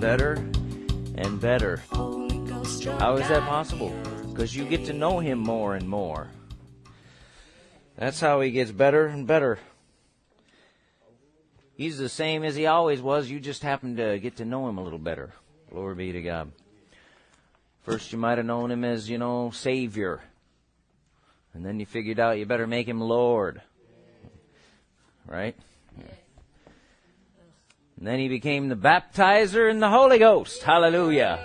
better and better. How is that possible? Because you get to know him more and more. That's how he gets better and better. He's the same as he always was. You just happen to get to know him a little better. Glory be to God. First, you might have known him as, you know, Savior. And then you figured out you better make him Lord. Right? And then he became the baptizer in the Holy Ghost. Hallelujah.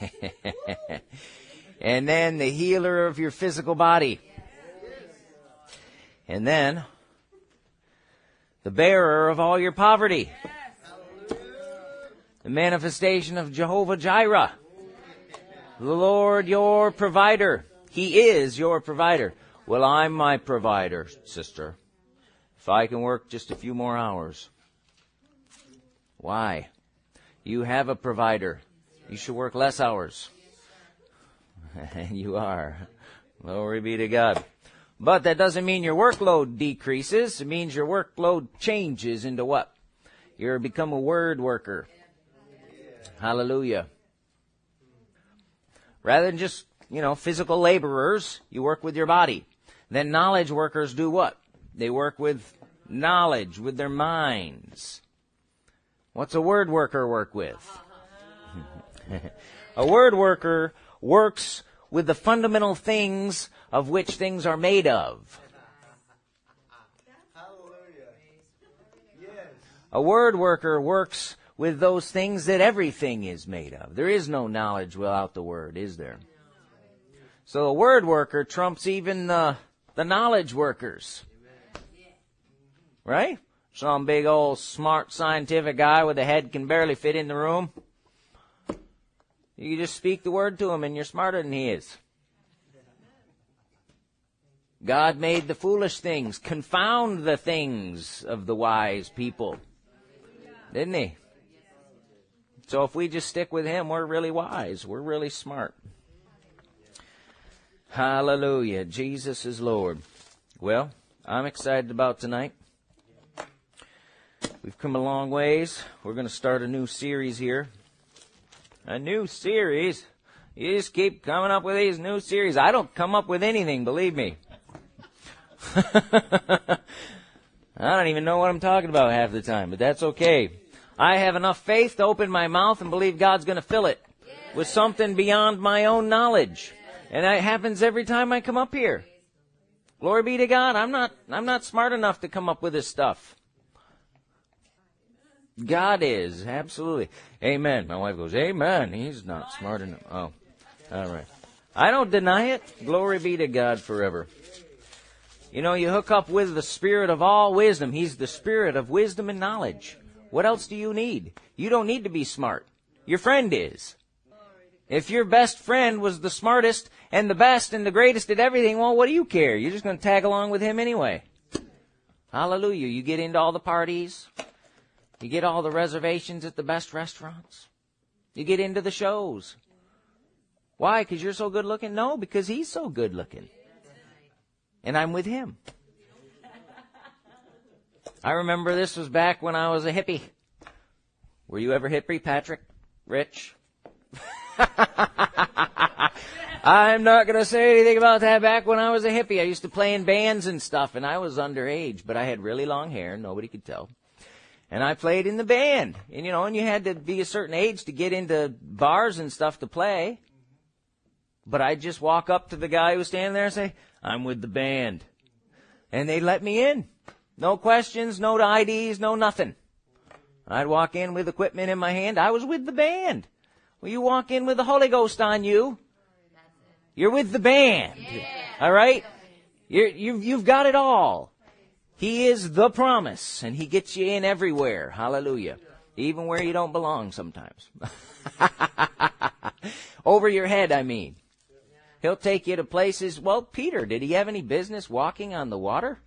Hallelujah. and then the healer of your physical body. And then the bearer of all your poverty. The manifestation of Jehovah Jireh. The Lord your provider. He is your provider. Well, I'm my provider, sister. If I can work just a few more hours. Why? You have a provider. You should work less hours. and you are. Glory be to God. But that doesn't mean your workload decreases. It means your workload changes into what? You're become a word worker. Hallelujah. Rather than just, you know, physical laborers, you work with your body. Then knowledge workers do what? They work with knowledge, with their minds. What's a word worker work with? a word worker works with the fundamental things of which things are made of. A word worker works with those things that everything is made of. There is no knowledge without the word, is there? So a word worker trumps even the, the knowledge workers. Right? Some big old smart scientific guy with a head can barely fit in the room. You just speak the word to him and you're smarter than he is. God made the foolish things confound the things of the wise people. Didn't he? So if we just stick with him, we're really wise. We're really smart. Hallelujah. Jesus is Lord. Well, I'm excited about tonight. We've come a long ways. We're going to start a new series here a new series. You just keep coming up with these new series. I don't come up with anything, believe me. I don't even know what I'm talking about half the time, but that's okay. I have enough faith to open my mouth and believe God's going to fill it with something beyond my own knowledge. And that happens every time I come up here. Glory be to God. I'm not, I'm not smart enough to come up with this stuff. God is, absolutely. Amen. My wife goes, Amen. He's not smart enough. Oh, all right. I don't deny it. Glory be to God forever. You know, you hook up with the Spirit of all wisdom. He's the Spirit of wisdom and knowledge. What else do you need? You don't need to be smart. Your friend is. If your best friend was the smartest and the best and the greatest at everything, well, what do you care? You're just going to tag along with him anyway. Hallelujah. You get into all the parties. You get all the reservations at the best restaurants. You get into the shows. Why? Because you're so good looking? No, because he's so good looking. And I'm with him. I remember this was back when I was a hippie. Were you ever hippie, Patrick? Rich? I'm not going to say anything about that back when I was a hippie. I used to play in bands and stuff, and I was underage, but I had really long hair. Nobody could tell and I played in the band. And you know, and you had to be a certain age to get into bars and stuff to play. But I'd just walk up to the guy who was standing there and say, I'm with the band. And they'd let me in. No questions, no IDs, no nothing. I'd walk in with equipment in my hand. I was with the band. Well, you walk in with the Holy Ghost on you. You're with the band. Yeah. All right? You're, you've, you've got it all. He is the promise, and He gets you in everywhere. Hallelujah. Even where you don't belong sometimes. Over your head, I mean. He'll take you to places. Well, Peter, did he have any business walking on the water?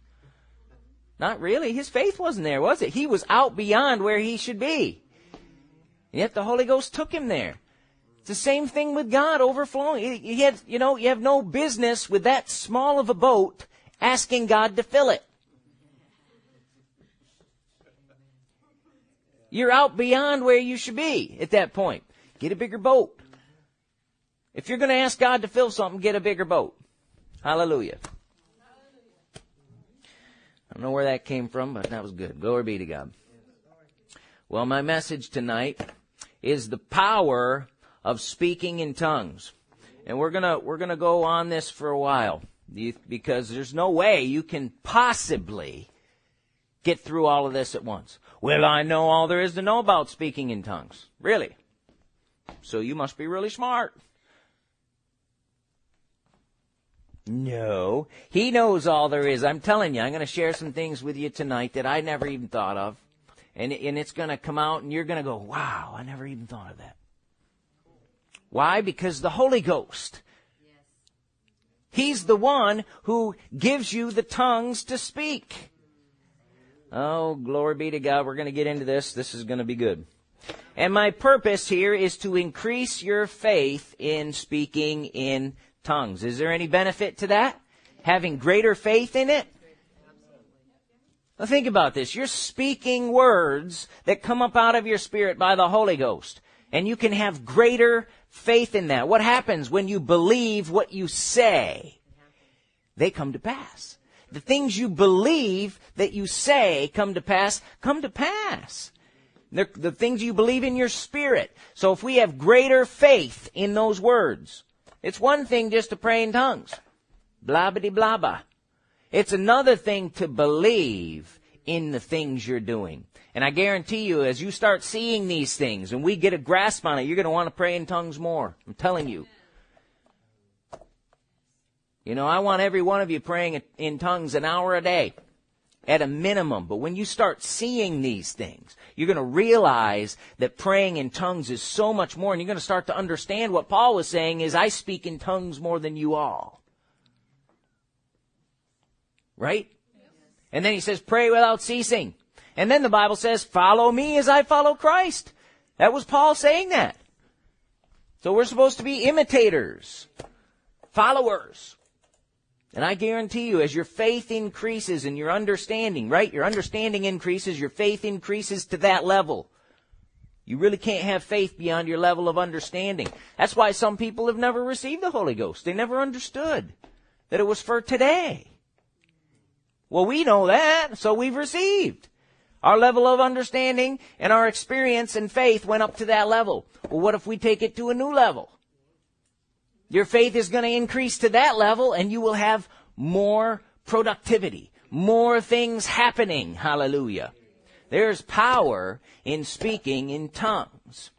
Not really. His faith wasn't there, was it? He was out beyond where he should be. And yet the Holy Ghost took him there. It's the same thing with God overflowing. You have, you know, you have no business with that small of a boat asking God to fill it. You're out beyond where you should be at that point. Get a bigger boat. If you're going to ask God to fill something, get a bigger boat. Hallelujah. I don't know where that came from, but that was good. Glory be to God. Well, my message tonight is the power of speaking in tongues. And we're gonna, we're gonna go on this for a while. Because there's no way you can possibly get through all of this at once. Well, I know all there is to know about speaking in tongues. Really? So you must be really smart. No. He knows all there is. I'm telling you, I'm going to share some things with you tonight that I never even thought of. And, and it's going to come out and you're going to go, wow, I never even thought of that. Why? Because the Holy Ghost. He's the one who gives you the tongues to speak. Oh, glory be to God. We're going to get into this. This is going to be good. And my purpose here is to increase your faith in speaking in tongues. Is there any benefit to that? Having greater faith in it? Now think about this. You're speaking words that come up out of your spirit by the Holy Ghost. And you can have greater faith in that. What happens when you believe what you say? They come to pass. The things you believe that you say come to pass, come to pass. They're the things you believe in your spirit. So if we have greater faith in those words, it's one thing just to pray in tongues. Blah blah blah blah. It's another thing to believe in the things you're doing. And I guarantee you, as you start seeing these things and we get a grasp on it, you're going to want to pray in tongues more. I'm telling you. You know, I want every one of you praying in tongues an hour a day at a minimum. But when you start seeing these things, you're going to realize that praying in tongues is so much more. And you're going to start to understand what Paul was saying is, I speak in tongues more than you all. Right? And then he says, pray without ceasing. And then the Bible says, follow me as I follow Christ. That was Paul saying that. So we're supposed to be imitators, followers. And I guarantee you, as your faith increases and your understanding, right? Your understanding increases, your faith increases to that level. You really can't have faith beyond your level of understanding. That's why some people have never received the Holy Ghost. They never understood that it was for today. Well, we know that, so we've received. Our level of understanding and our experience and faith went up to that level. Well, what if we take it to a new level? Your faith is going to increase to that level and you will have more productivity, more things happening. Hallelujah. There's power in speaking in tongues.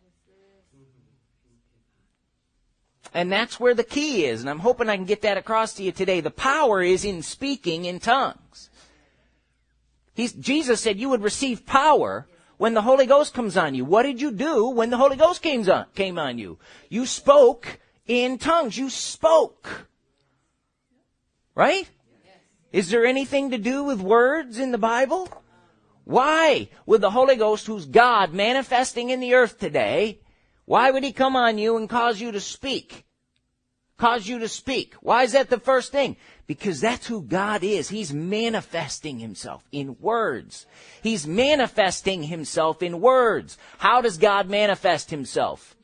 And that's where the key is, and I'm hoping I can get that across to you today. The power is in speaking in tongues. He's, Jesus said you would receive power when the Holy Ghost comes on you. What did you do when the Holy Ghost came on, came on you? You spoke in tongues. You spoke. Right? Is there anything to do with words in the Bible? Why would the Holy Ghost, who's God manifesting in the earth today, why would he come on you and cause you to speak? Cause you to speak. Why is that the first thing? Because that's who God is. He's manifesting himself in words. He's manifesting himself in words. How does God manifest himself?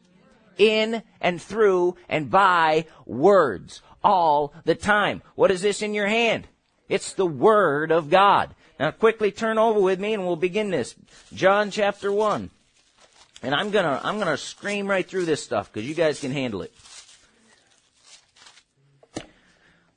In and through and by words all the time. What is this in your hand? It's the Word of God. Now quickly turn over with me and we'll begin this. John chapter 1. And I'm gonna, I'm gonna scream right through this stuff because you guys can handle it.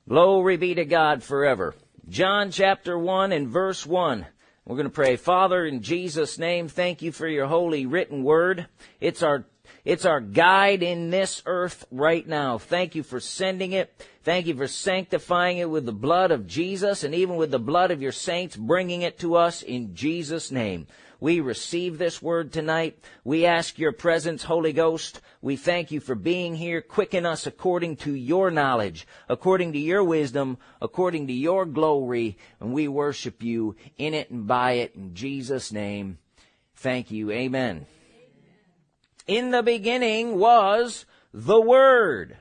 Glory be to God forever. John chapter 1 and verse 1. We're going to pray, Father, in Jesus' name, thank you for your holy written word. It's our it's our guide in this earth right now. Thank you for sending it. Thank you for sanctifying it with the blood of Jesus and even with the blood of your saints, bringing it to us in Jesus' name. We receive this word tonight. We ask your presence, Holy Ghost. We thank you for being here. Quicken us according to your knowledge, according to your wisdom, according to your glory. And we worship you in it and by it in Jesus' name. Thank you. Amen. In the beginning was the Word.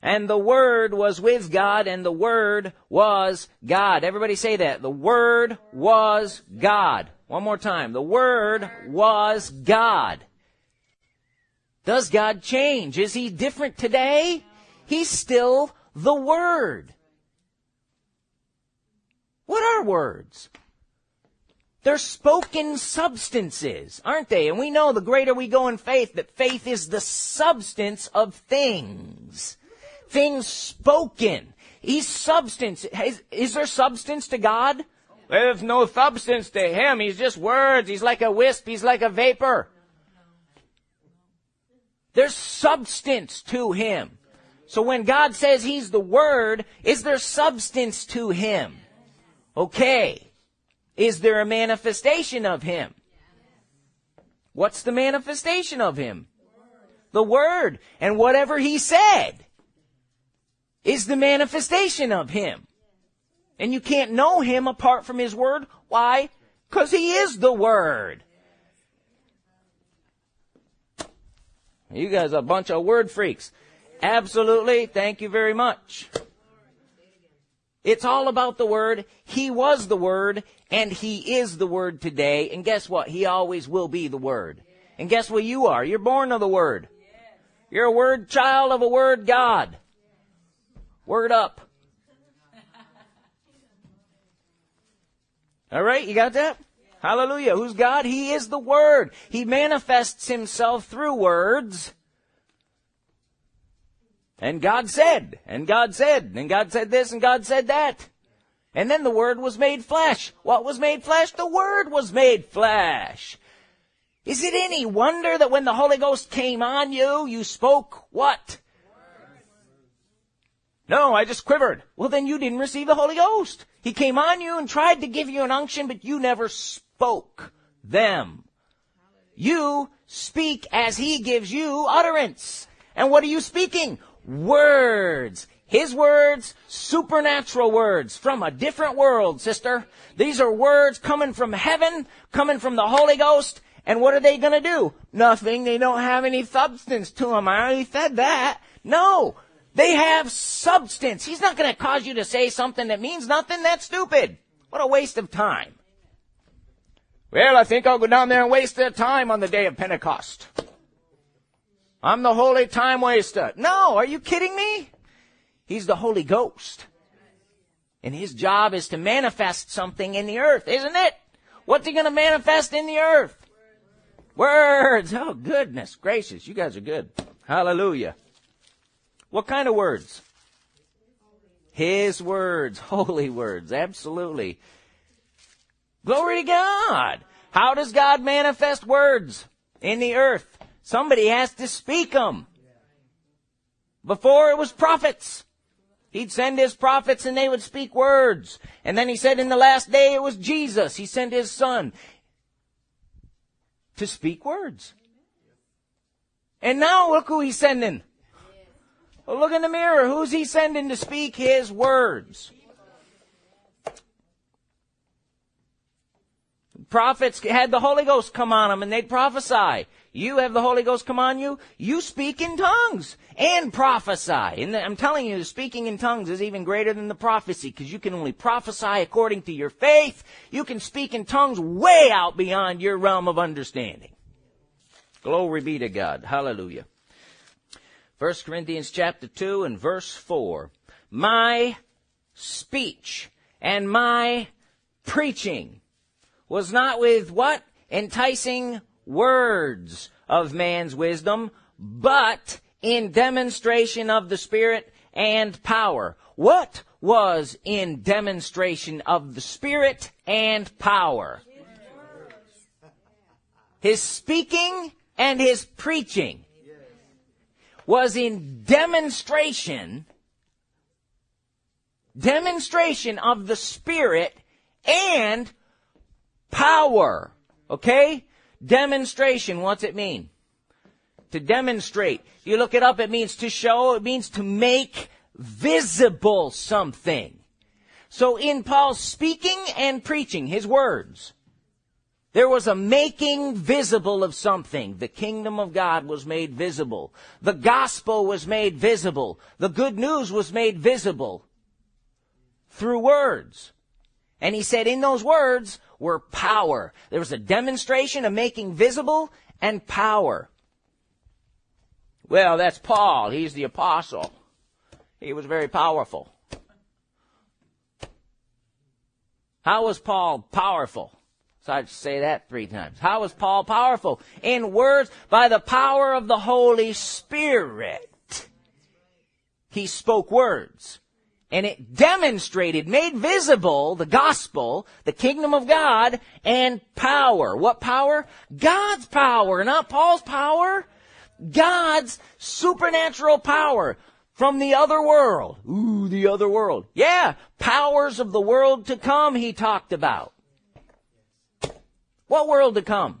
And the Word was with God, and the Word was God. Everybody say that. The Word was God. One more time. The Word was God. Does God change? Is He different today? He's still the Word. What are words? They're spoken substances, aren't they? And we know the greater we go in faith, that faith is the substance of things. Things spoken. He's substance. Is, is there substance to God? There's no substance to Him. He's just words. He's like a wisp. He's like a vapor. There's substance to Him. So when God says He's the Word, is there substance to Him? Okay. Is there a manifestation of Him? What's the manifestation of Him? The Word. And whatever He said is the manifestation of Him. And you can't know Him apart from His Word. Why? Because He is the Word. You guys are a bunch of word freaks. Absolutely. Thank you very much. It's all about the Word. He was the Word, and He is the Word today. And guess what? He always will be the Word. And guess what you are? You're born of the Word. You're a Word child of a Word God. Word up. All right, you got that? Hallelujah. Who's God? He is the Word. He manifests Himself through words. And God said, and God said, and God said this, and God said that. And then the Word was made flesh. What was made flesh? The Word was made flesh. Is it any wonder that when the Holy Ghost came on you, you spoke what? No, I just quivered. Well, then you didn't receive the Holy Ghost. He came on you and tried to give you an unction, but you never spoke them. You speak as He gives you utterance. And what are you speaking? Words. His words, supernatural words from a different world, sister. These are words coming from heaven, coming from the Holy Ghost. And what are they going to do? Nothing. They don't have any substance to them. I already said that. No. They have substance. He's not going to cause you to say something that means nothing. That's stupid. What a waste of time. Well, I think I'll go down there and waste their time on the day of Pentecost. I'm the holy time waster. No, are you kidding me? He's the Holy Ghost. And his job is to manifest something in the earth, isn't it? What's he going to manifest in the earth? Words. Oh, goodness gracious. You guys are good. Hallelujah. What kind of words? His words. Holy words. Absolutely. Glory to God. How does God manifest words in the earth? Somebody has to speak them. Before it was prophets. He'd send his prophets and they would speak words. And then he said in the last day it was Jesus. He sent his son to speak words. And now look who he's sending. Well, look in the mirror. Who's he sending to speak his words? Prophets had the Holy Ghost come on them and they'd prophesy. You have the Holy Ghost come on you. You speak in tongues and prophesy. And I'm telling you, speaking in tongues is even greater than the prophecy because you can only prophesy according to your faith. You can speak in tongues way out beyond your realm of understanding. Glory be to God. Hallelujah. 1 Corinthians chapter 2 and verse 4. My speech and my preaching was not with what? Enticing words of man's wisdom, but in demonstration of the Spirit and power. What was in demonstration of the Spirit and power? His speaking and his preaching was in demonstration, demonstration of the Spirit and power. Okay? Demonstration, what's it mean? To demonstrate. You look it up, it means to show, it means to make visible something. So in Paul's speaking and preaching, his words, There was a making visible of something. The kingdom of God was made visible. The gospel was made visible. The good news was made visible through words. And he said in those words were power. There was a demonstration of making visible and power. Well, that's Paul. He's the apostle. He was very powerful. How was Paul powerful? So I'd say that three times. How was Paul powerful? In words, by the power of the Holy Spirit. He spoke words. And it demonstrated, made visible the gospel, the kingdom of God, and power. What power? God's power, not Paul's power. God's supernatural power from the other world. Ooh, the other world. Yeah, powers of the world to come he talked about. What world to come?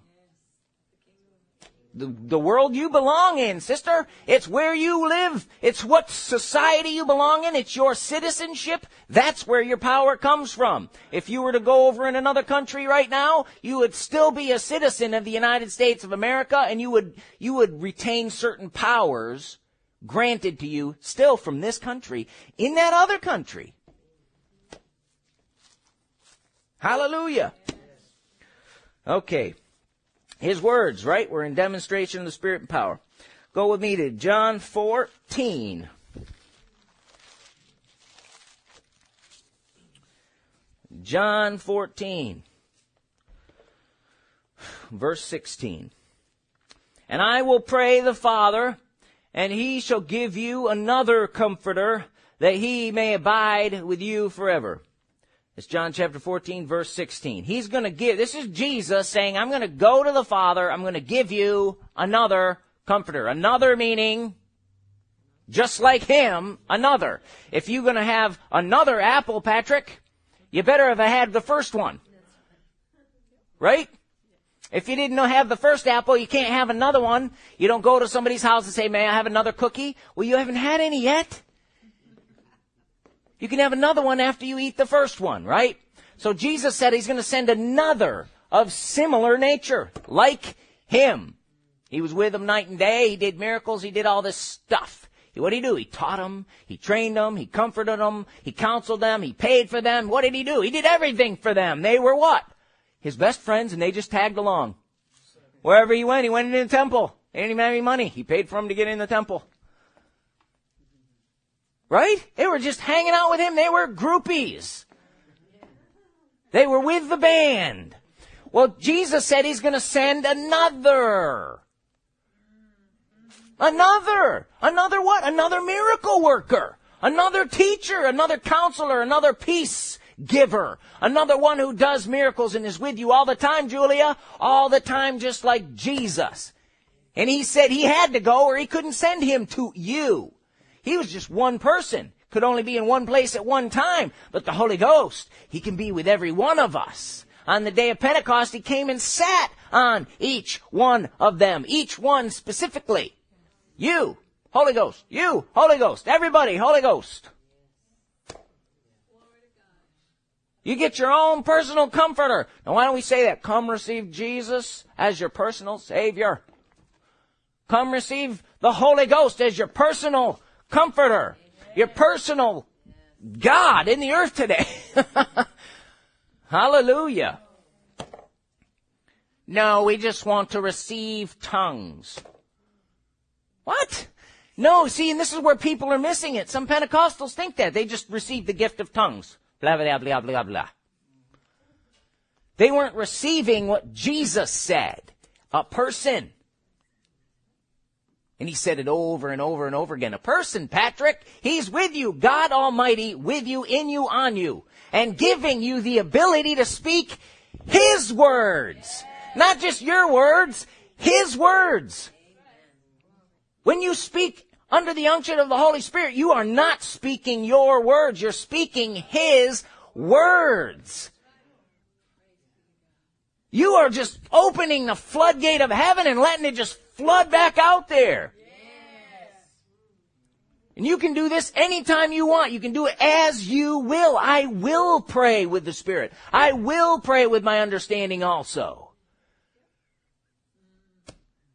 The, the world you belong in, sister. It's where you live. It's what society you belong in. It's your citizenship. That's where your power comes from. If you were to go over in another country right now, you would still be a citizen of the United States of America and you would, you would retain certain powers granted to you still from this country in that other country. Hallelujah. Okay. His words, right? We're in demonstration of the Spirit and power. Go with me to John 14. John 14, verse 16. And I will pray the Father, and he shall give you another comforter, that he may abide with you forever it's John chapter 14 verse 16. He's going to give, this is Jesus saying, I'm going to go to the Father, I'm going to give you another comforter. Another meaning, just like him, another. If you're going to have another apple, Patrick, you better have had the first one. Right? If you didn't have the first apple, you can't have another one. You don't go to somebody's house and say, may I have another cookie? Well, you haven't had any yet. You can have another one after you eat the first one, right? So Jesus said he's going to send another of similar nature, like him. He was with them night and day. He did miracles. He did all this stuff. What did he do? He taught them. He trained them. He comforted them. He counseled them. He paid for them. What did he do? He did everything for them. They were what? His best friends and they just tagged along. Wherever he went, he went into the temple. They didn't even have any money. He paid for them to get in the temple. Right? They were just hanging out with him. They were groupies. They were with the band. Well, Jesus said he's going to send another. Another. Another what? Another miracle worker. Another teacher. Another counselor. Another peace giver. Another one who does miracles and is with you all the time, Julia. All the time, just like Jesus. And he said he had to go or he couldn't send him to you. He was just one person, could only be in one place at one time. But the Holy Ghost, He can be with every one of us. On the day of Pentecost, He came and sat on each one of them, each one specifically. You, Holy Ghost, you, Holy Ghost, everybody, Holy Ghost. You get your own personal comforter. Now why don't we say that? Come receive Jesus as your personal Savior. Come receive the Holy Ghost as your personal comforter, your personal God in the earth today. Hallelujah. No, we just want to receive tongues. What? No, see, and this is where people are missing it. Some Pentecostals think that. They just received the gift of tongues. Blah, blah, blah, blah, blah. They weren't receiving what Jesus said. A person and he said it over and over and over again. A person, Patrick, he's with you, God Almighty, with you, in you, on you, and giving you the ability to speak His words. Not just your words, His words. When you speak under the unction of the Holy Spirit, you are not speaking your words, you're speaking His words. You are just opening the floodgate of heaven and letting it just flood back out there. Yes. And you can do this anytime you want. You can do it as you will. I will pray with the Spirit. I will pray with my understanding also.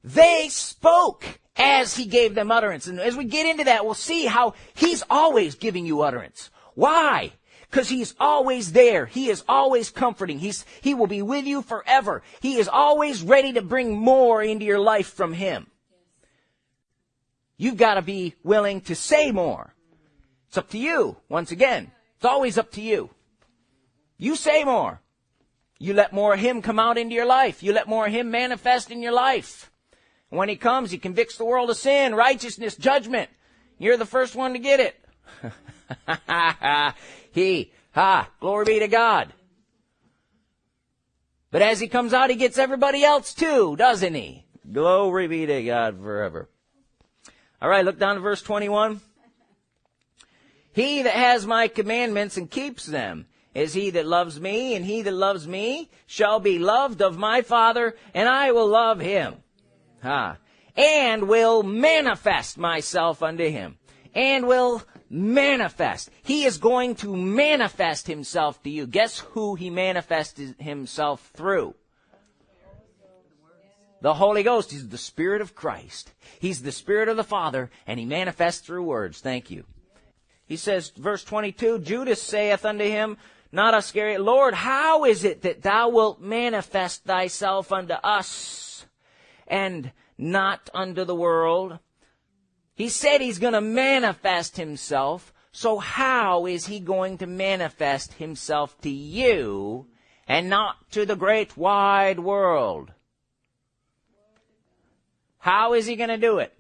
They spoke as he gave them utterance. And as we get into that, we'll see how he's always giving you utterance. Why? Because he's always there. He is always comforting. He's, he will be with you forever. He is always ready to bring more into your life from him. You've got to be willing to say more. It's up to you. Once again, it's always up to you. You say more. You let more of Him come out into your life. You let more of Him manifest in your life. When He comes, He convicts the world of sin, righteousness, judgment. You're the first one to get it. he, ha, glory be to God. But as He comes out, He gets everybody else too, doesn't He? Glory be to God forever. All right, look down to verse 21. He that has my commandments and keeps them is he that loves me, and he that loves me shall be loved of my Father, and I will love him. Ha. And will manifest myself unto him. And will manifest. He is going to manifest himself to you. Guess who he manifested himself through? The Holy Ghost. He's the Spirit of Christ. He's the Spirit of the Father, and he manifests through words. Thank you. He says, verse 22, Judas saith unto him, not Iscariot, Lord, how is it that thou wilt manifest thyself unto us and not unto the world? He said he's going to manifest himself. So how is he going to manifest himself to you and not to the great wide world? How is he going to do it?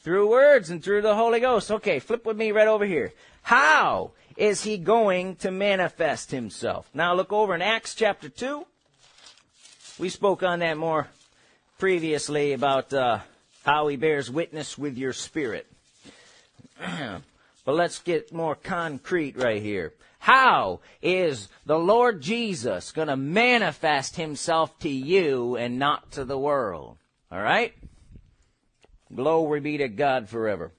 Through words and through the Holy Ghost. Okay, flip with me right over here. How is he going to manifest himself? Now look over in Acts chapter 2. We spoke on that more previously about uh, how he bears witness with your spirit. but let's get more concrete right here. How is the Lord Jesus going to manifest himself to you and not to the world? All right? Glory be to God forever.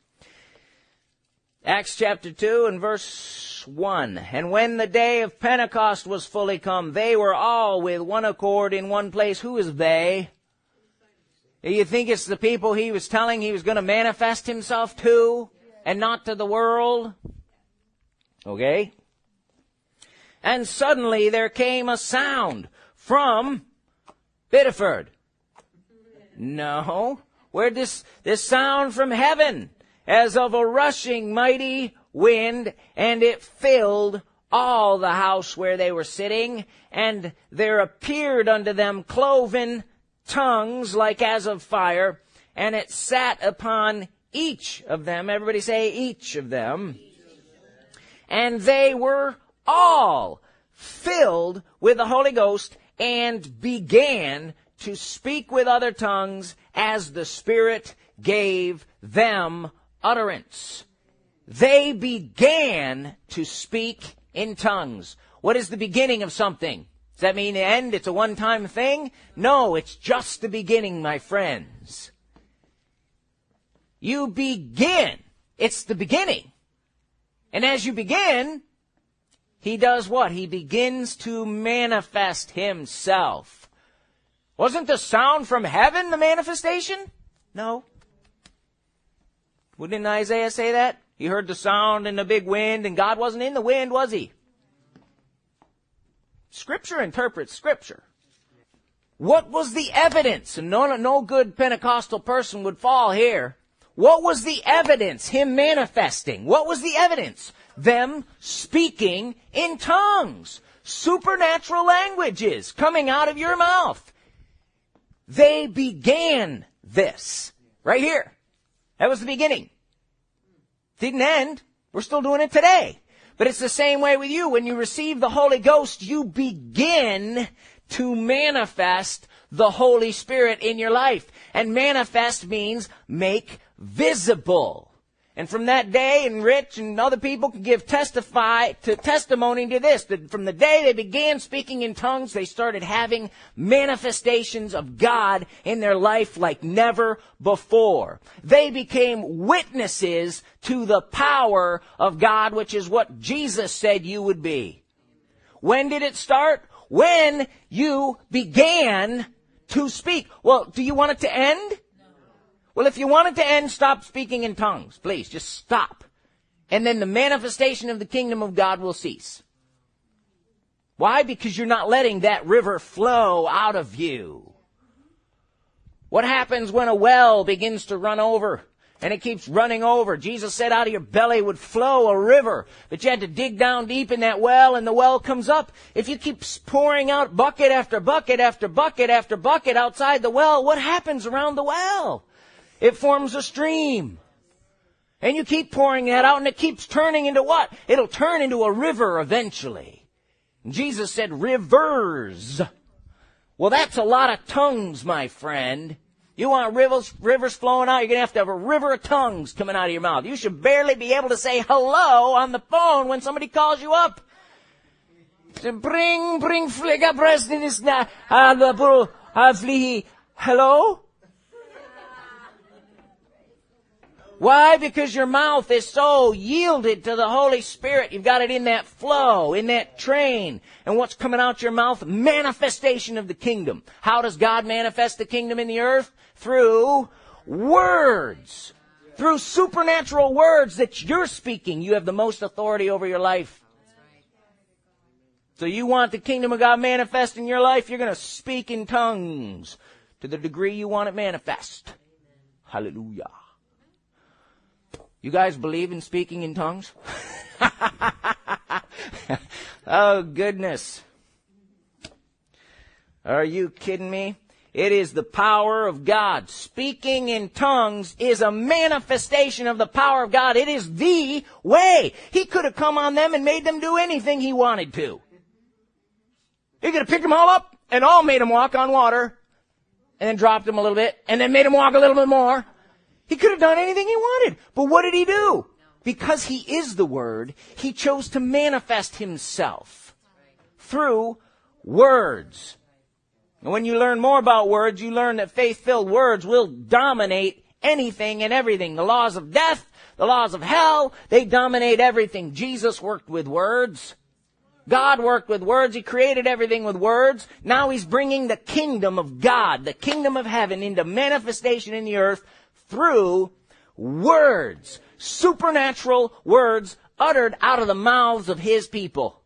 Acts chapter 2 and verse 1. And when the day of Pentecost was fully come, they were all with one accord in one place. Who is they? Eh, you think it's the people he was telling he was going to manifest himself to and not to the world? Okay. And suddenly there came a sound from Biddeford. No. Where this, this sound from heaven as of a rushing mighty wind, and it filled all the house where they were sitting, and there appeared unto them cloven tongues like as of fire, and it sat upon each of them. Everybody say each of them. And they were all filled with the Holy Ghost and began to speak with other tongues as the Spirit gave them utterance. They began to speak in tongues. What is the beginning of something? Does that mean the end? It's a one-time thing? No, it's just the beginning, my friends. You begin. It's the beginning. And as you begin, he does what? He begins to manifest himself. Wasn't the sound from heaven the manifestation? No. Wouldn't Isaiah say that? He heard the sound and the big wind, and God wasn't in the wind, was he? Scripture interprets Scripture. What was the evidence? And no, no good Pentecostal person would fall here. What was the evidence? Him manifesting. What was the evidence? Them speaking in tongues. Supernatural languages coming out of your mouth. They began this. Right here. That was the beginning. Didn't end. We're still doing it today. But it's the same way with you. When you receive the Holy Ghost, you begin to manifest the Holy Spirit in your life. And manifest means make visible. And from that day, and Rich and other people can give testify to testimony to this, that from the day they began speaking in tongues, they started having manifestations of God in their life like never before. They became witnesses to the power of God, which is what Jesus said you would be. When did it start? When you began To speak. Well, do you want it to end? Well, if you want it to end, stop speaking in tongues. Please, just stop. And then the manifestation of the kingdom of God will cease. Why? Because you're not letting that river flow out of you. What happens when a well begins to run over? And it keeps running over. Jesus said out of your belly would flow a river. But you had to dig down deep in that well and the well comes up. If you keep pouring out bucket after bucket after bucket after bucket outside the well, what happens around the well? It forms a stream. And you keep pouring that out and it keeps turning into what? It'll turn into a river eventually. Jesus said rivers. Well, that's a lot of tongues, my friend. You want rivers, rivers flowing out, you're gonna have to have a river of tongues coming out of your mouth. You should barely be able to say hello on the phone when somebody calls you up. Bring, bring fliga breast in this na, ah, ah, hello? Why? Because your mouth is so yielded to the Holy Spirit. You've got it in that flow, in that train. And what's coming out your mouth? Manifestation of the kingdom. How does God manifest the kingdom in the earth? Through words. Through supernatural words that you're speaking. You have the most authority over your life. So you want the kingdom of God manifest in your life, you're going to speak in tongues to the degree you want it manifest. Hallelujah. You guys believe in speaking in tongues? oh goodness. Are you kidding me? It is the power of God. Speaking in tongues is a manifestation of the power of God. It is the way. He could have come on them and made them do anything he wanted to. He could have picked them all up and all made them walk on water and then dropped them a little bit and then made them walk a little bit more he could have done anything he wanted. But what did he do? Because he is the Word, he chose to manifest himself through words. And when you learn more about words, you learn that faith-filled words will dominate anything and everything. The laws of death, the laws of hell, they dominate everything. Jesus worked with words. God worked with words. He created everything with words. Now he's bringing the kingdom of God, the kingdom of heaven into manifestation in the earth through words, supernatural words uttered out of the mouths of his people.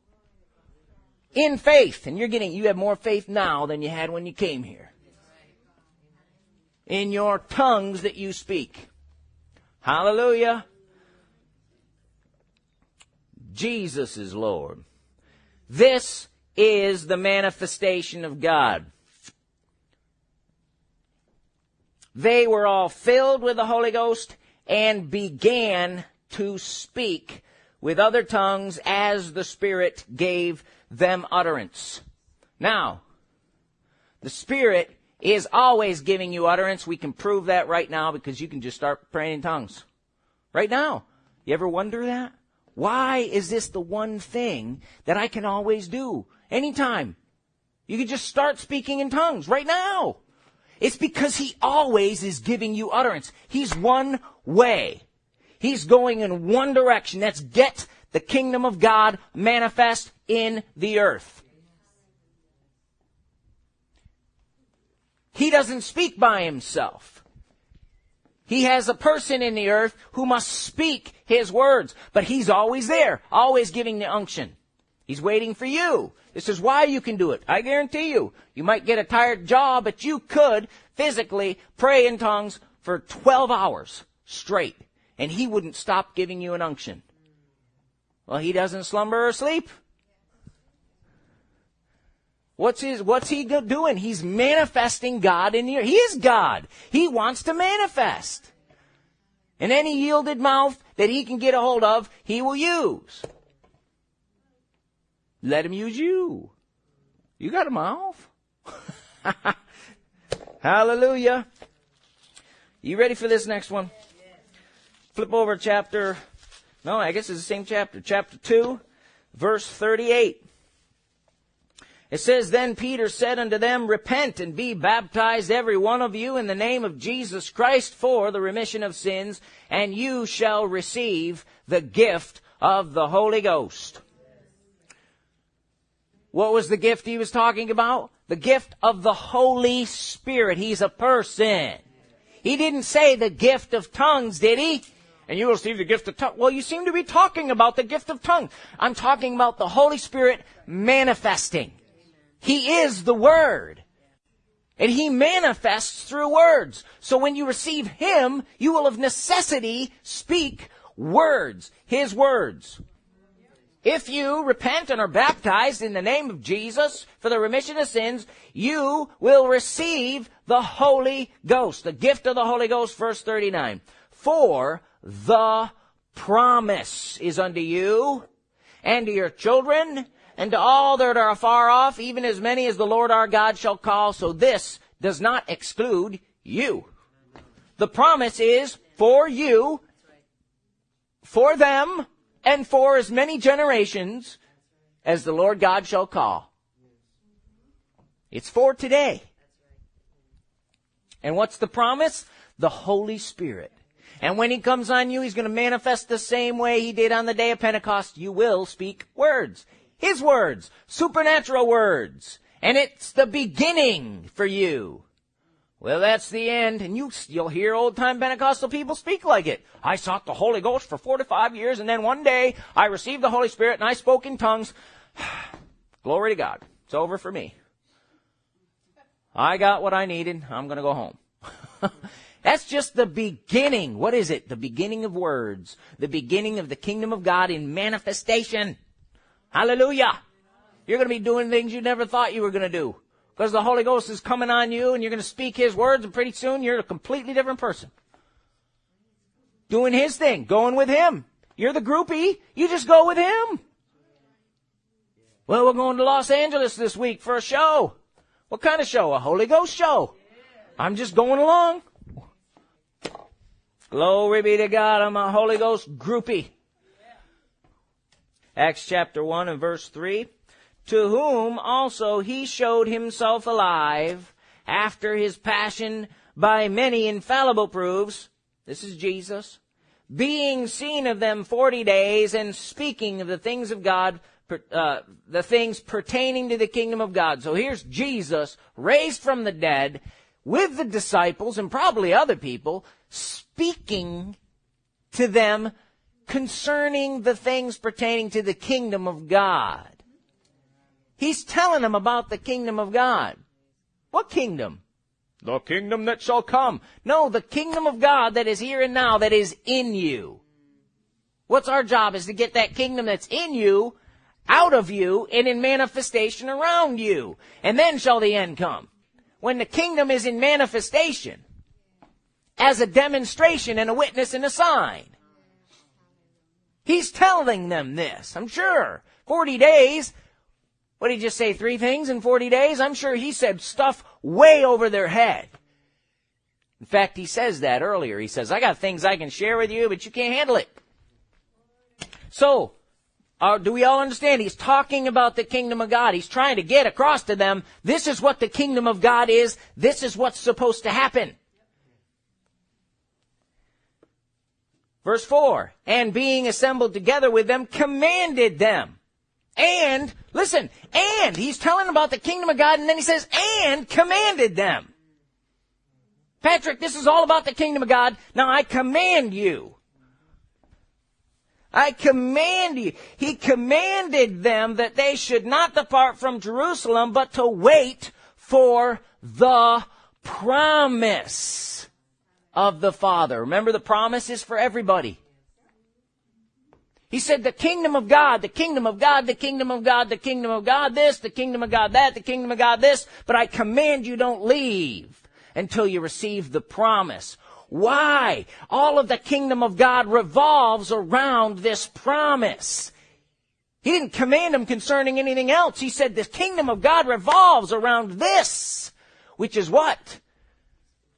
In faith. And you're getting, you have more faith now than you had when you came here. In your tongues that you speak. Hallelujah. Jesus is Lord. This is the manifestation of God. They were all filled with the Holy Ghost and began to speak with other tongues as the Spirit gave them utterance. Now, the Spirit is always giving you utterance. We can prove that right now because you can just start praying in tongues. Right now. You ever wonder that? Why is this the one thing that I can always do? Anytime. You can just start speaking in tongues right now. It's because he always is giving you utterance. He's one way. He's going in one direction. That's get the kingdom of God manifest in the earth. He doesn't speak by himself. He has a person in the earth who must speak his words, but he's always there, always giving the unction. He's waiting for you. This is why you can do it. I guarantee you. You might get a tired jaw, but you could physically pray in tongues for 12 hours straight, and he wouldn't stop giving you an unction. Well, he doesn't slumber or sleep. What's his, what's he doing? He's manifesting God in the He is God. He wants to manifest. And any yielded mouth that he can get a hold of, he will use. Let him use you. You got a mouth. Hallelujah. You ready for this next one? Flip over chapter, no, I guess it's the same chapter, chapter 2, verse 38. It says, Then Peter said unto them, Repent and be baptized every one of you in the name of Jesus Christ for the remission of sins, and you shall receive the gift of the Holy Ghost. What was the gift he was talking about? the gift of the Holy Spirit. He's a person. He didn't say the gift of tongues, did he? And you receive the gift of tongues. Well, you seem to be talking about the gift of tongues. I'm talking about the Holy Spirit manifesting. He is the Word. And He manifests through words. So when you receive Him, you will of necessity speak words. His words. If you repent and are baptized in the name of Jesus for the remission of sins, you will receive the Holy Ghost, the gift of the Holy Ghost, verse 39. For the promise is unto you and to your children and to all that are afar off, even as many as the Lord our God shall call. So this does not exclude you. The promise is for you, for them, and for as many generations as the Lord God shall call. It's for today. And what's the promise? The Holy Spirit. And when He comes on you, He's going to manifest the same way He did on the day of Pentecost. You will speak words. His words. Supernatural words. And it's the beginning for you. Well, that's the end, and you, you'll hear old time Pentecostal people speak like it. I sought the Holy Ghost for 45 years, and then one day I received the Holy Spirit and I spoke in tongues. Glory to God. It's over for me. I got what I needed. I'm gonna go home. That's just the beginning. What is it? The beginning of words. The beginning of the kingdom of God in manifestation. Hallelujah. You're gonna be doing things you never thought you were gonna do because the Holy Ghost is coming on you and you're going to speak His words and pretty soon you're a completely different person. Doing His thing, going with Him. You're the groupie, you just go with Him. Well, we're going to Los Angeles this week for a show. What kind of show? A Holy Ghost show. I'm just going along. Glory be to God, I'm a Holy Ghost groupie. Acts chapter 1 and verse 3 to whom also he showed himself alive after his passion by many infallible proofs. This is Jesus. Being seen of them forty days and speaking of the things of God, uh, the things pertaining to the kingdom of God. So here's Jesus raised from the dead with the disciples and probably other people speaking to them concerning the things pertaining to the kingdom of God. He's telling them about the kingdom of God. What kingdom? The kingdom that shall come. No, the kingdom of God that is here and now, that is in you. What's our job is to get that kingdom that's in you out of you and in manifestation around you. And then shall the end come. When the kingdom is in manifestation as a demonstration and a witness and a sign. He's telling them this, I'm sure. 40 days, what did he just say? Three things in 40 days? I'm sure he said stuff way over their head. In fact, he says that earlier. He says, I got things I can share with you, but you can't handle it. So, uh, do we all understand? He's talking about the kingdom of God. He's trying to get across to them, this is what the kingdom of God is. This is what's supposed to happen. Verse 4, and being assembled together with them, commanded them. And, listen, and, he's telling about the kingdom of God, and then he says, and commanded them. Patrick, this is all about the kingdom of God. Now I command you. I command you. He commanded them that they should not depart from Jerusalem, but to wait for the promise of the Father. Remember the promise is for everybody. He said, the kingdom of God, the kingdom of God, the kingdom of God, the kingdom of God this, the kingdom of God that, the kingdom of God this, but I command you don't leave until you receive the promise. Why? All of the kingdom of God revolves around this promise. He didn't command them concerning anything else. He said the kingdom of God revolves around this, which is what?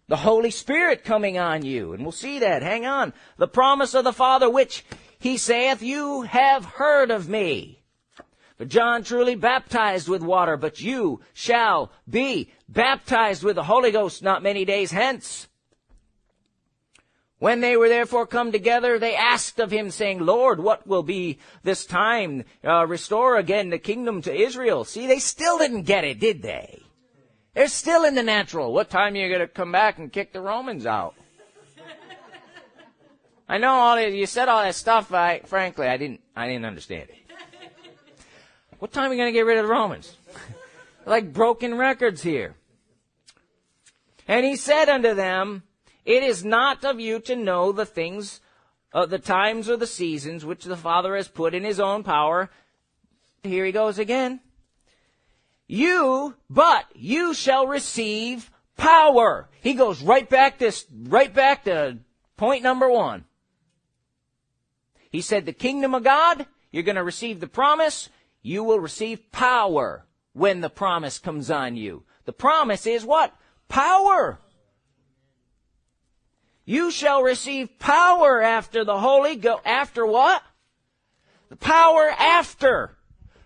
The Holy Spirit coming on you. And we'll see that. Hang on. The promise of the Father, which he saith, You have heard of me. But John truly baptized with water, but you shall be baptized with the Holy Ghost not many days hence. When they were therefore come together, they asked of him, saying, Lord, what will be this time? Uh, restore again the kingdom to Israel. See, they still didn't get it, did they? They're still in the natural. What time are you going to come back and kick the Romans out? I know all that, you said all that stuff. I, frankly, I didn't, I didn't understand it. What time are you going to get rid of the Romans? like broken records here. And he said unto them, It is not of you to know the things, uh, the times or the seasons which the Father has put in his own power. Here he goes again. You, but you shall receive power. He goes right back this, right back to point number one. He said the kingdom of God, you're going to receive the promise, you will receive power when the promise comes on you. The promise is what? Power. You shall receive power after the Holy Ghost. After what? The power after.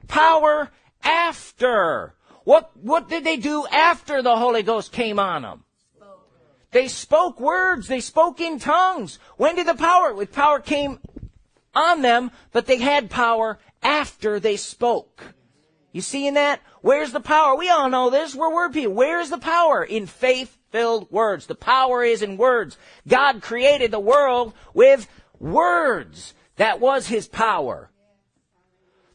Power after. What, what did they do after the Holy Ghost came on them? They spoke words. They spoke in tongues. When did the power, with power came on them, but they had power after they spoke. You seeing that? Where's the power? We all know this. We're word people. Where's the power? In faith filled words. The power is in words. God created the world with words. That was His power.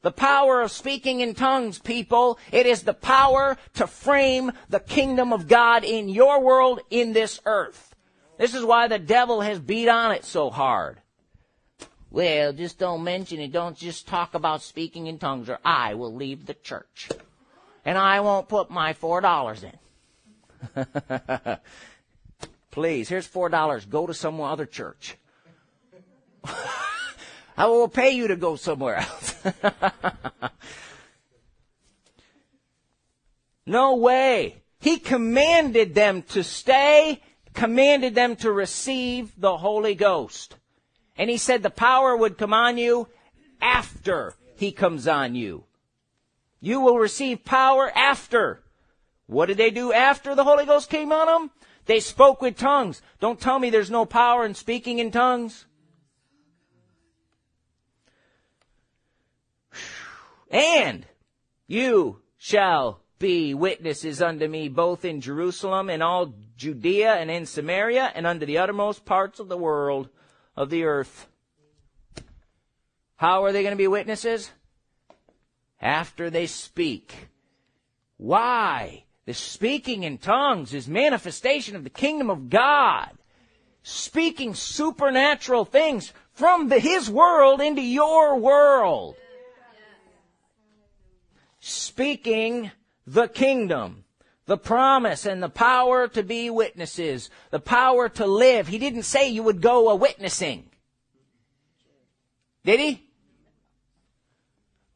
The power of speaking in tongues, people. It is the power to frame the kingdom of God in your world, in this earth. This is why the devil has beat on it so hard. Well, just don't mention it. Don't just talk about speaking in tongues or I will leave the church. And I won't put my four dollars in. Please, here's four dollars. Go to some other church. I will pay you to go somewhere else. no way. He commanded them to stay, commanded them to receive the Holy Ghost. And he said the power would come on you after he comes on you. You will receive power after. What did they do after the Holy Ghost came on them? They spoke with tongues. Don't tell me there's no power in speaking in tongues. And you shall be witnesses unto me both in Jerusalem and all Judea and in Samaria and unto the uttermost parts of the world of the earth. How are they going to be witnesses? After they speak. Why? The speaking in tongues is manifestation of the kingdom of God. Speaking supernatural things from the, His world into your world. Speaking the kingdom the promise and the power to be witnesses, the power to live. He didn't say you would go a witnessing. Did he?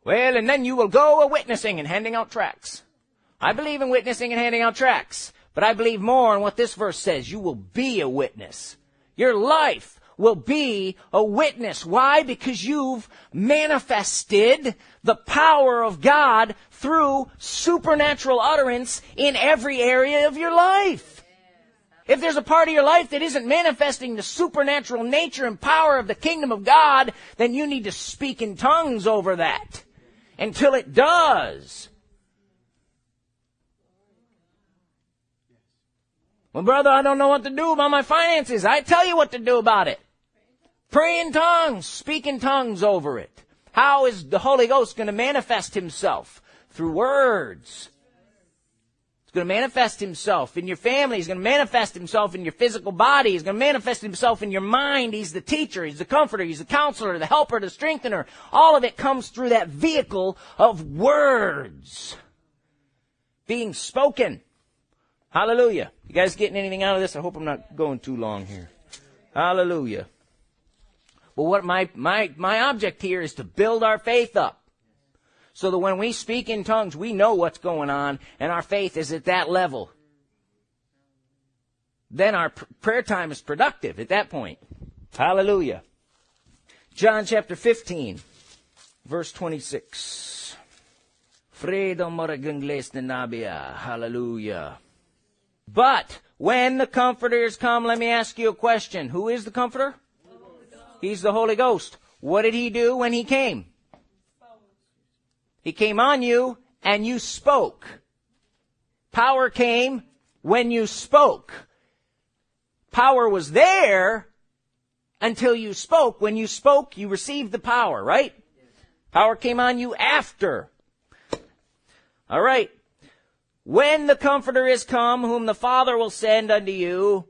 Well, and then you will go a witnessing and handing out tracts. I believe in witnessing and handing out tracts, but I believe more in what this verse says. You will be a witness. Your life will be a witness. Why? Because you've manifested the power of God through supernatural utterance in every area of your life. If there's a part of your life that isn't manifesting the supernatural nature and power of the kingdom of God, then you need to speak in tongues over that until it does. Well, brother, I don't know what to do about my finances. I tell you what to do about it. Pray in tongues, speak in tongues over it. How is the Holy Ghost going to manifest himself? Through words. He's going to manifest himself in your family. He's going to manifest himself in your physical body. He's going to manifest himself in your mind. He's the teacher. He's the comforter. He's the counselor, the helper, the strengthener. All of it comes through that vehicle of words being spoken. Hallelujah. You guys getting anything out of this? I hope I'm not going too long here. Hallelujah. But what my, my, my object here is to build our faith up. So that when we speak in tongues, we know what's going on and our faith is at that level. Then our pr- prayer time is productive at that point. Hallelujah. John chapter 15, verse 26. Freedom Hallelujah. But when the comforters come, let me ask you a question. Who is the comforter? He's the Holy Ghost. What did he do when he came? He came on you and you spoke. Power came when you spoke. Power was there until you spoke. When you spoke, you received the power, right? Power came on you after. All right. When the Comforter is come, whom the Father will send unto you,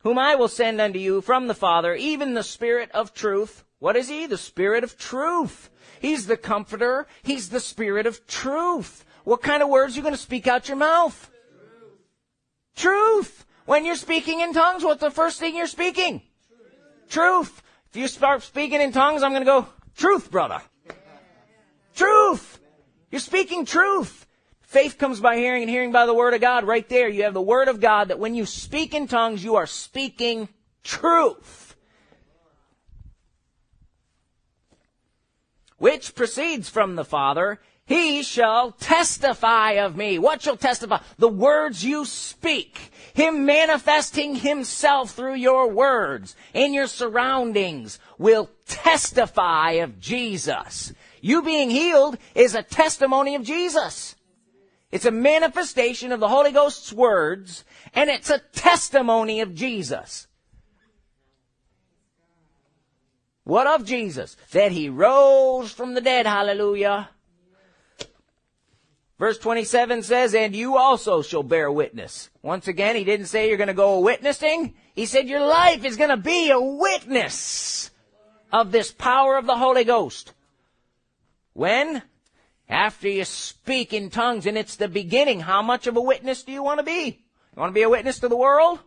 whom I will send unto you from the Father, even the Spirit of truth. What is he? The Spirit of truth. He's the Comforter. He's the Spirit of truth. What kind of words are you going to speak out your mouth? Truth. truth. When you're speaking in tongues, what's the first thing you're speaking? Truth. truth. If you start speaking in tongues, I'm going to go, truth, brother. Truth. You're speaking truth. Faith comes by hearing and hearing by the word of God. Right there, you have the word of God that when you speak in tongues, you are speaking truth. Which proceeds from the Father he shall testify of me. What shall testify? The words you speak. Him manifesting himself through your words in your surroundings will testify of Jesus. You being healed is a testimony of Jesus. It's a manifestation of the Holy Ghost's words, and it's a testimony of Jesus. What of Jesus? That he rose from the dead, hallelujah. Verse 27 says, and you also shall bear witness. Once again, he didn't say you're going to go witnessing. He said your life is going to be a witness of this power of the Holy Ghost. When? After you speak in tongues and it's the beginning. How much of a witness do you want to be? You want to be a witness to the world?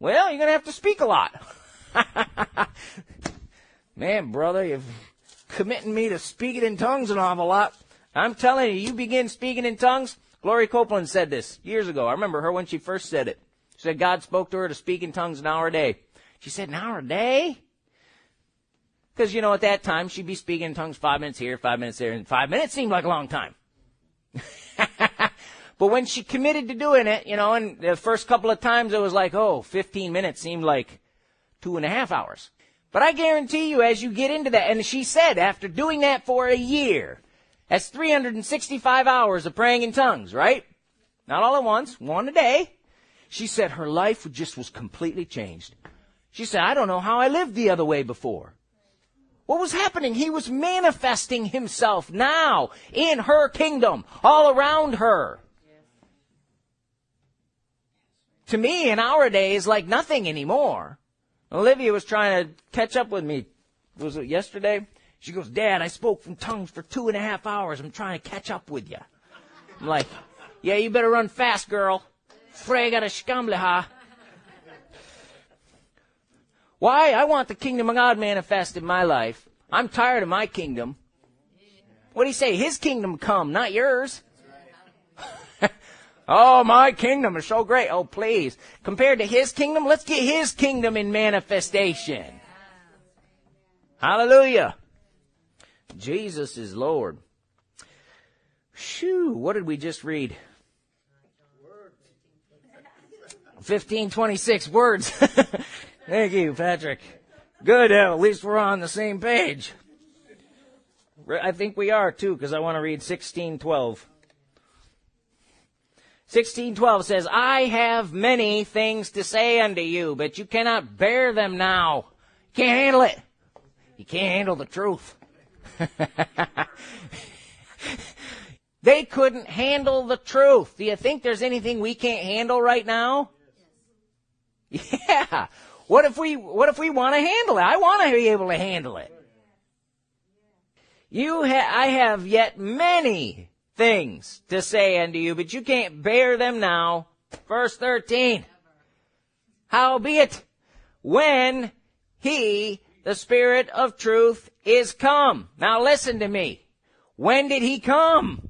Well, you're going to have to speak a lot. Man, brother, you're committing me to speaking in tongues an awful lot. I'm telling you, you begin speaking in tongues. Gloria Copeland said this years ago. I remember her when she first said it. She said God spoke to her to speak in tongues an hour a day. She said, an hour a day? Because, you know, at that time, she'd be speaking in tongues five minutes here, five minutes there, and five minutes seemed like a long time. but when she committed to doing it, you know, and the first couple of times it was like, oh, 15 minutes seemed like two and a half hours. But I guarantee you, as you get into that, and she said after doing that for a year, that's 365 hours of praying in tongues, right? Not all at once, one a day. She said her life just was completely changed. She said, I don't know how I lived the other way before. What was happening? He was manifesting himself now in her kingdom, all around her. To me, in our days, like nothing anymore. Olivia was trying to catch up with me. Was it yesterday? She goes, Dad, I spoke from tongues for two and a half hours. I'm trying to catch up with you. I'm like, yeah, you better run fast, girl. Frega de skamleha. Why? I want the kingdom of God manifest in my life. I'm tired of my kingdom. What do you say? His kingdom come, not yours. oh, my kingdom is so great. Oh, please. Compared to his kingdom, let's get his kingdom in manifestation. Hallelujah. Jesus is Lord. Shoo, what did we just read? 1526 words. Thank you, Patrick. Good, uh, at least we're on the same page. I think we are too, because I want to read 1612. 1612 says, I have many things to say unto you, but you cannot bear them now. You can't handle it. You can't handle the truth. they couldn't handle the truth. Do you think there's anything we can't handle right now? Yeah. What if we, what if we want to handle it? I want to be able to handle it. You ha- I have yet many things to say unto you, but you can't bear them now. Verse 13. Howbeit, when he the Spirit of truth is come. Now listen to me. When did he come?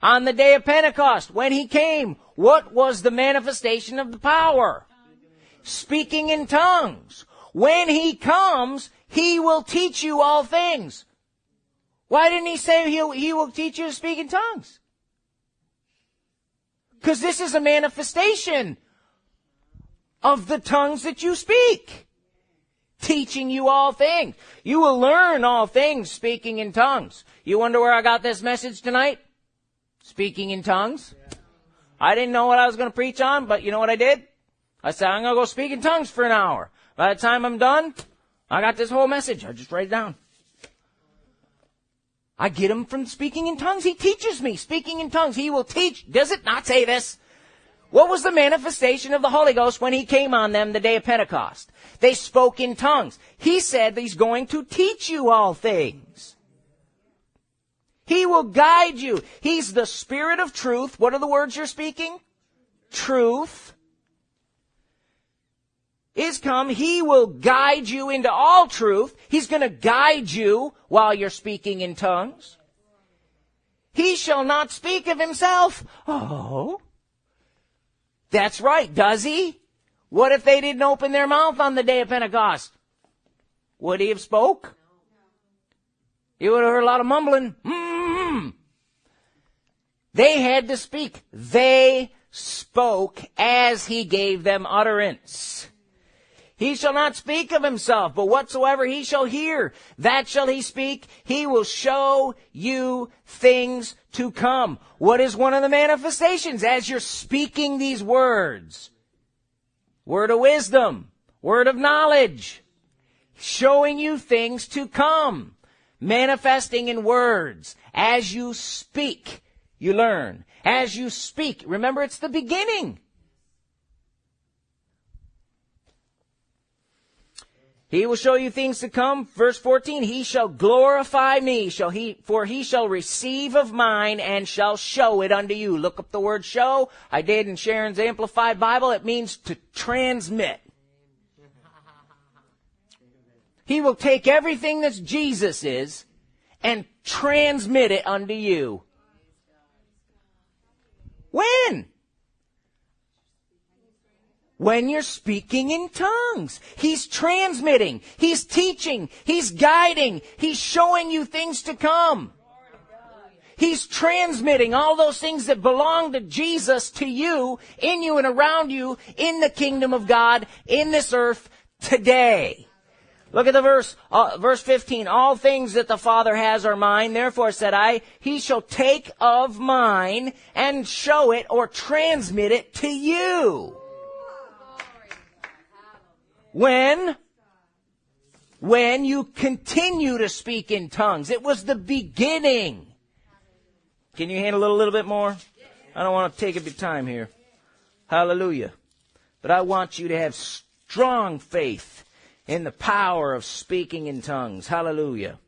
On the day of Pentecost. When he came, what was the manifestation of the power? Speaking in tongues. When he comes, he will teach you all things. Why didn't he say he he will teach you to speak in tongues? Because this is a manifestation of the tongues that you speak teaching you all things. You will learn all things speaking in tongues. You wonder where I got this message tonight? Speaking in tongues? I didn't know what I was going to preach on, but you know what I did? I said, I'm going to go speak in tongues for an hour. By the time I'm done, I got this whole message. I just write it down. I get him from speaking in tongues. He teaches me speaking in tongues. He will teach. Does it not say this? What was the manifestation of the Holy Ghost when He came on them the day of Pentecost? They spoke in tongues. He said He's going to teach you all things. He will guide you. He's the Spirit of truth. What are the words you're speaking? Truth is come. He will guide you into all truth. He's going to guide you while you're speaking in tongues. He shall not speak of himself. Oh. That's right, does he? What if they didn't open their mouth on the day of Pentecost? Would he have spoke? You would have heard a lot of mumbling. Mm-hmm. They had to speak. They spoke as he gave them utterance. He shall not speak of himself, but whatsoever he shall hear, that shall he speak. He will show you things to come. What is one of the manifestations as you're speaking these words? Word of wisdom, word of knowledge, showing you things to come, manifesting in words. As you speak, you learn. As you speak, remember it's the beginning. He will show you things to come. Verse 14, he shall glorify me, shall he, for he shall receive of mine and shall show it unto you. Look up the word show. I did in Sharon's Amplified Bible. It means to transmit. He will take everything that Jesus is and transmit it unto you. When? When you're speaking in tongues. He's transmitting. He's teaching. He's guiding. He's showing you things to come. He's transmitting all those things that belong to Jesus to you, in you and around you, in the kingdom of God, in this earth today. Look at the verse, uh, verse 15. All things that the Father has are mine. Therefore said I, He shall take of mine and show it or transmit it to you. When? When you continue to speak in tongues. It was the beginning. Can you handle it a little bit more? I don't want to take up your time here. Hallelujah. But I want you to have strong faith in the power of speaking in tongues. Hallelujah.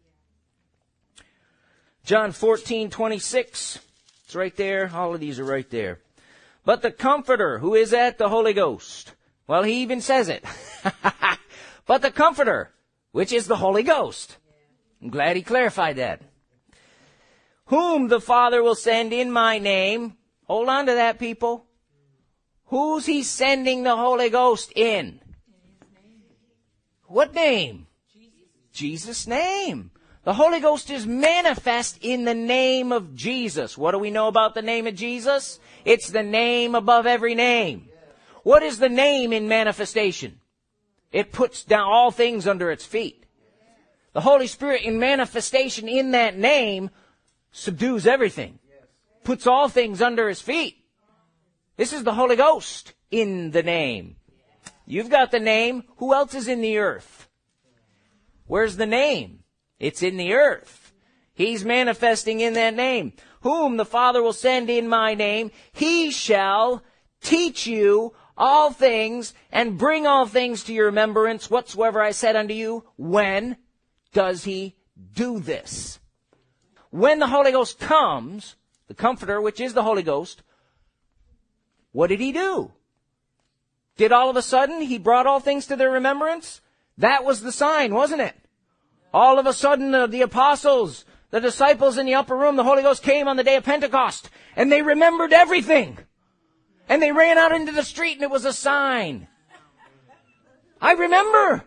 John 14, 26. It's right there. All of these are right there. But the Comforter, who is at the Holy Ghost, well, he even says it. but the Comforter, which is the Holy Ghost. I'm glad he clarified that. Whom the Father will send in my name. Hold on to that, people. Who's he sending the Holy Ghost in? What name? Jesus' name. The Holy Ghost is manifest in the name of Jesus. What do we know about the name of Jesus? It's the name above every name. What is the name in manifestation? It puts down all things under its feet. The Holy Spirit in manifestation in that name subdues everything. Puts all things under his feet. This is the Holy Ghost in the name. You've got the name. Who else is in the earth? Where's the name? It's in the earth. He's manifesting in that name. Whom the Father will send in my name, he shall teach you all things and bring all things to your remembrance whatsoever I said unto you. When does he do this? When the Holy Ghost comes, the Comforter, which is the Holy Ghost, what did he do? Did all of a sudden he brought all things to their remembrance? That was the sign, wasn't it? All of a sudden the, the apostles, the disciples in the upper room, the Holy Ghost came on the day of Pentecost and they remembered everything. And they ran out into the street and it was a sign. I remember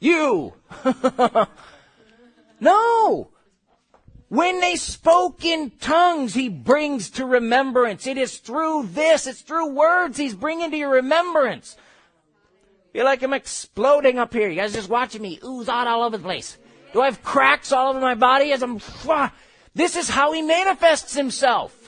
you. no. When they spoke in tongues, he brings to remembrance. It is through this, it's through words he's bringing to your remembrance. Feel like I'm exploding up here. You guys just watching me ooze out all over the place. Do I have cracks all over my body as I'm, this is how he manifests himself.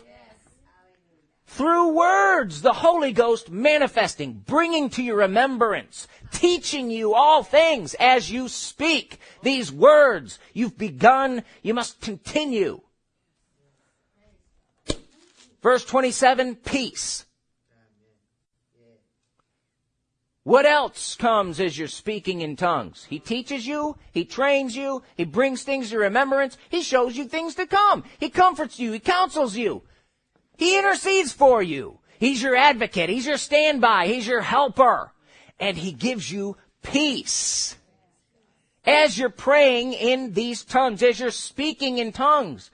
Through words, the Holy Ghost manifesting, bringing to your remembrance, teaching you all things as you speak these words. You've begun, you must continue. Verse 27, peace. What else comes as you're speaking in tongues? He teaches you, He trains you, He brings things to remembrance, He shows you things to come, He comforts you, He counsels you, He intercedes for you. He's your advocate, He's your standby, He's your helper, and He gives you peace. As you're praying in these tongues, as you're speaking in tongues,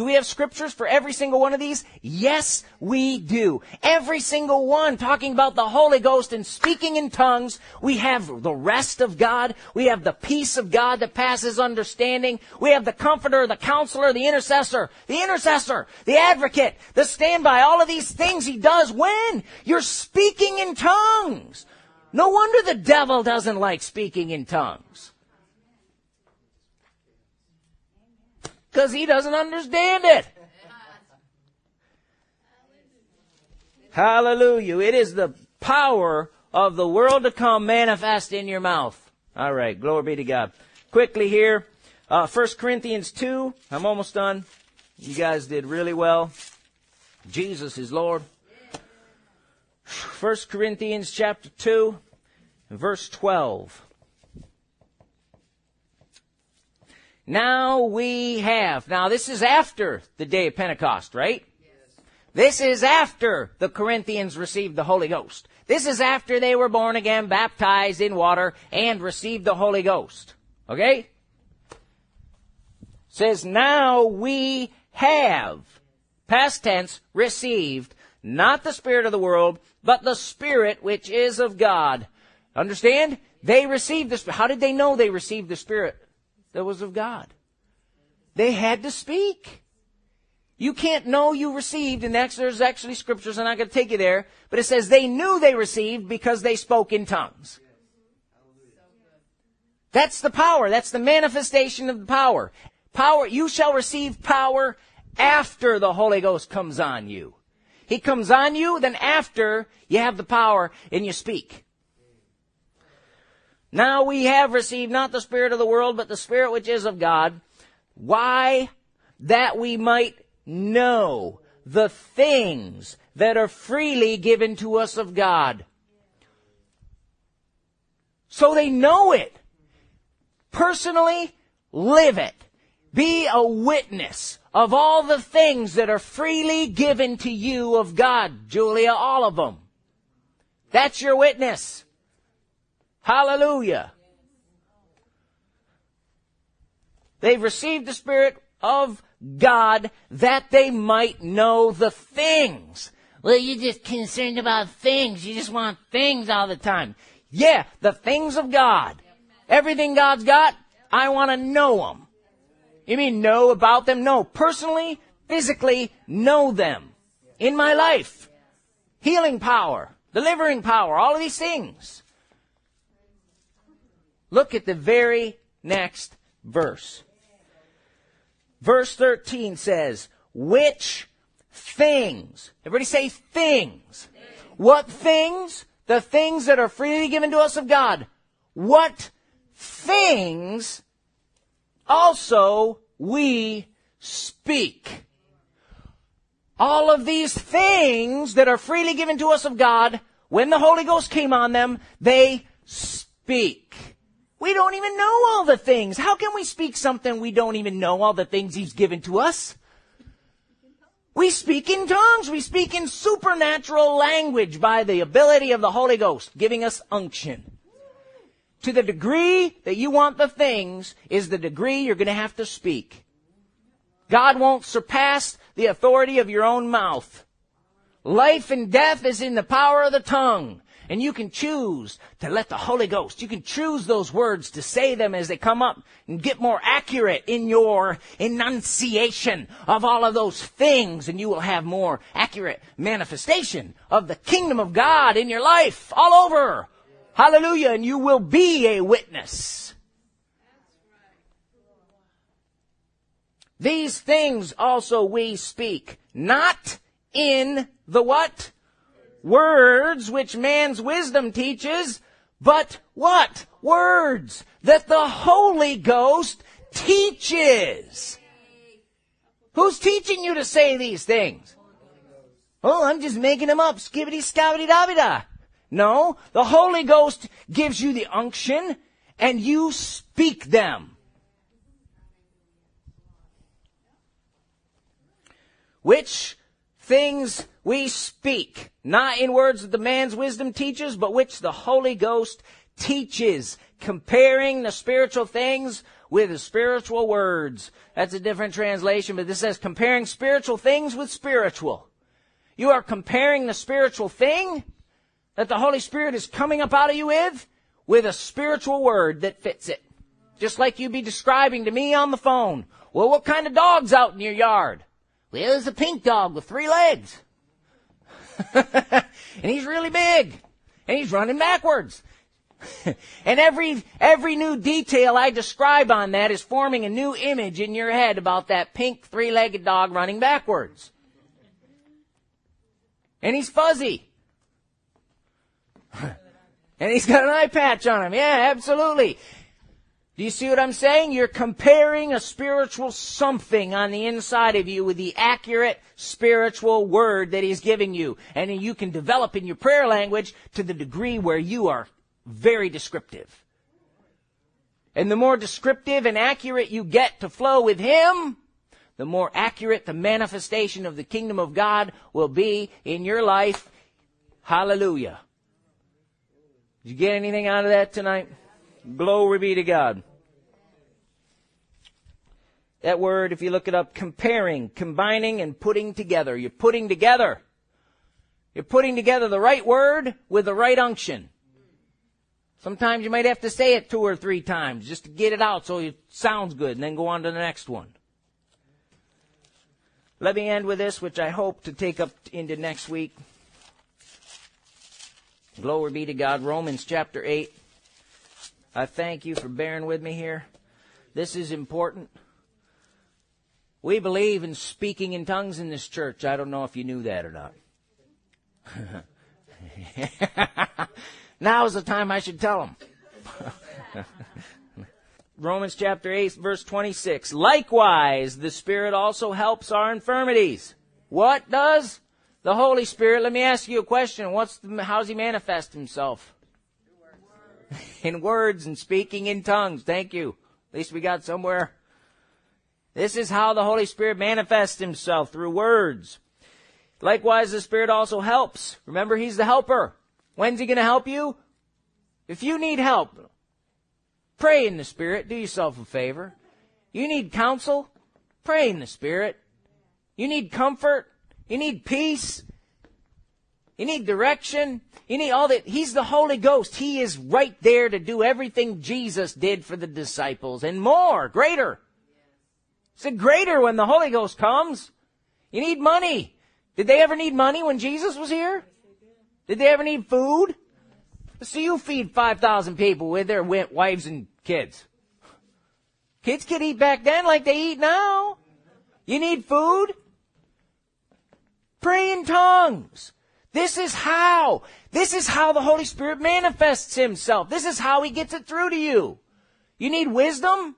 do we have scriptures for every single one of these? Yes, we do. Every single one talking about the Holy Ghost and speaking in tongues. We have the rest of God. We have the peace of God that passes understanding. We have the comforter, the counselor, the intercessor, the intercessor, the advocate, the standby. All of these things he does when you're speaking in tongues. No wonder the devil doesn't like speaking in tongues. Because he doesn't understand it. Hallelujah. It is the power of the world to come manifest in your mouth. All right. Glory be to God. Quickly here, uh, 1 Corinthians 2. I'm almost done. You guys did really well. Jesus is Lord. 1 Corinthians chapter 2, verse 12. Now we have. Now this is after the day of Pentecost, right? Yes. This is after the Corinthians received the Holy Ghost. This is after they were born again, baptized in water, and received the Holy Ghost. Okay? Says, now we have, past tense, received, not the Spirit of the world, but the Spirit which is of God. Understand? They received the Spirit. How did they know they received the Spirit? That was of God. They had to speak. You can't know you received, and there's actually scriptures, I'm not going to take you there, but it says they knew they received because they spoke in tongues. That's the power. That's the manifestation of the power. Power, you shall receive power after the Holy Ghost comes on you. He comes on you, then after you have the power and you speak. Now we have received not the Spirit of the world, but the Spirit which is of God. Why? That we might know the things that are freely given to us of God. So they know it. Personally, live it. Be a witness of all the things that are freely given to you of God, Julia, all of them. That's your witness. Hallelujah. They've received the Spirit of God that they might know the things. Well, you're just concerned about things. You just want things all the time. Yeah, the things of God. Everything God's got, I want to know them. You mean know about them? No. Personally, physically, know them. In my life. Healing power, delivering power, all of these things. Look at the very next verse. Verse 13 says, which things, everybody say things. What things? The things that are freely given to us of God. What things also we speak. All of these things that are freely given to us of God, when the Holy Ghost came on them, they speak. We don't even know all the things. How can we speak something we don't even know all the things He's given to us? We speak in tongues. We speak in supernatural language by the ability of the Holy Ghost giving us unction. To the degree that you want the things is the degree you're going to have to speak. God won't surpass the authority of your own mouth. Life and death is in the power of the tongue. And you can choose to let the Holy Ghost, you can choose those words to say them as they come up and get more accurate in your enunciation of all of those things and you will have more accurate manifestation of the kingdom of God in your life all over. Hallelujah. And you will be a witness. These things also we speak, not in the what? Words which man's wisdom teaches, but what? Words that the Holy Ghost teaches. Who's teaching you to say these things? Oh, I'm just making them up. Skibbity scabbity da. No, the Holy Ghost gives you the unction and you speak them. Which things we speak, not in words that the man's wisdom teaches, but which the Holy Ghost teaches, comparing the spiritual things with the spiritual words. That's a different translation, but this says comparing spiritual things with spiritual. You are comparing the spiritual thing that the Holy Spirit is coming up out of you with, with a spiritual word that fits it. Just like you'd be describing to me on the phone. Well, what kind of dog's out in your yard? Well, there's a pink dog with three legs. and he's really big. And he's running backwards. and every, every new detail I describe on that is forming a new image in your head about that pink three-legged dog running backwards. And he's fuzzy. and he's got an eye patch on him. Yeah, absolutely. Do you see what I'm saying? You're comparing a spiritual something on the inside of you with the accurate spiritual word that he's giving you. And you can develop in your prayer language to the degree where you are very descriptive. And the more descriptive and accurate you get to flow with Him, the more accurate the manifestation of the kingdom of God will be in your life. Hallelujah. Did you get anything out of that tonight? Glory be to God. That word, if you look it up, comparing, combining, and putting together. You're putting together. You're putting together the right word with the right unction. Sometimes you might have to say it two or three times just to get it out so it sounds good and then go on to the next one. Let me end with this, which I hope to take up into next week. Glory be to God. Romans chapter 8. I thank you for bearing with me here. This is important. We believe in speaking in tongues in this church. I don't know if you knew that or not. Now is the time I should tell them. Romans chapter 8 verse 26. Likewise, the Spirit also helps our infirmities. What does? The Holy Spirit, let me ask you a question. What's the, how does he manifest himself? in words and speaking in tongues. Thank you. At least we got somewhere. This is how the Holy Spirit manifests himself through words. Likewise, the Spirit also helps. Remember, He's the helper. When's he going to help you? If you need help, pray in the Spirit. Do yourself a favor. You need counsel? Pray in the Spirit. You need comfort? You need peace? You need direction? You need all that. He's the Holy Ghost. He is right there to do everything Jesus did for the disciples and more, greater. It's a greater when the Holy Ghost comes. You need money. Did they ever need money when Jesus was here? Did they ever need food? So you feed 5,000 people with their wives and kids. Kids could eat back then like they eat now. You need food? Pray in tongues. This is how. This is how the Holy Spirit manifests Himself. This is how He gets it through to you. You need wisdom?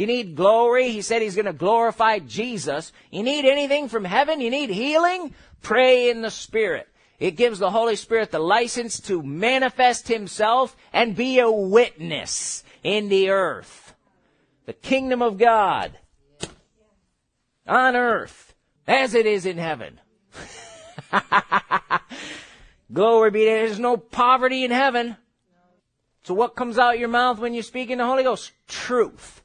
You need glory. He said He's going to glorify Jesus. You need anything from heaven? You need healing? Pray in the Spirit. It gives the Holy Spirit the license to manifest Himself and be a witness in the earth. The kingdom of God on earth as it is in heaven. Glory be to There's no poverty in heaven. So what comes out your mouth when you speak in the Holy Ghost? Truth.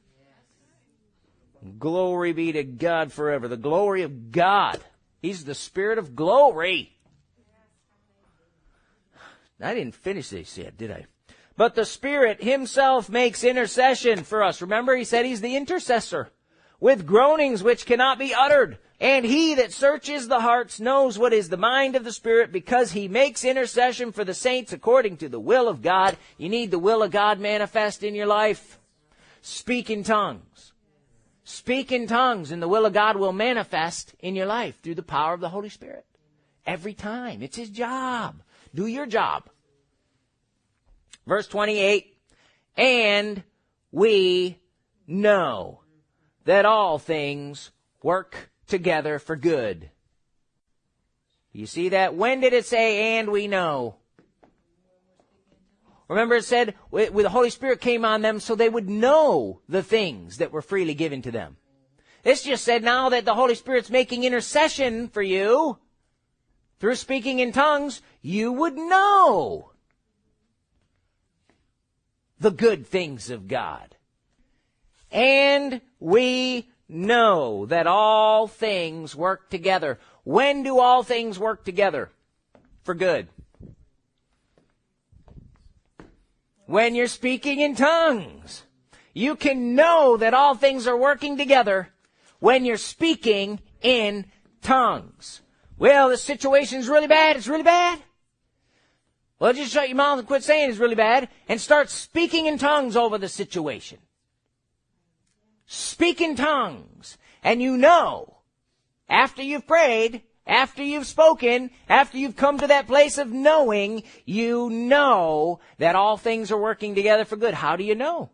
Glory be to God forever. The glory of God. He's the Spirit of glory. I didn't finish this yet, did I? But the Spirit Himself makes intercession for us. Remember, He said He's the intercessor with groanings which cannot be uttered. And He that searches the hearts knows what is the mind of the Spirit because He makes intercession for the saints according to the will of God. You need the will of God manifest in your life. Speak in tongues. Speak in tongues and the will of God will manifest in your life through the power of the Holy Spirit. Every time. It's His job. Do your job. Verse 28, and we know that all things work together for good. You see that? When did it say, and we know? Remember it said, when the Holy Spirit came on them so they would know the things that were freely given to them. This just said now that the Holy Spirit's making intercession for you through speaking in tongues, you would know the good things of God. And we know that all things work together. When do all things work together? For good. When you're speaking in tongues. You can know that all things are working together when you're speaking in tongues. Well, the situation's really bad. It's really bad. Well, just shut your mouth and quit saying it's really bad and start speaking in tongues over the situation. Speak in tongues. And you know, after you've prayed, after you've spoken, after you've come to that place of knowing, you know that all things are working together for good. How do you know?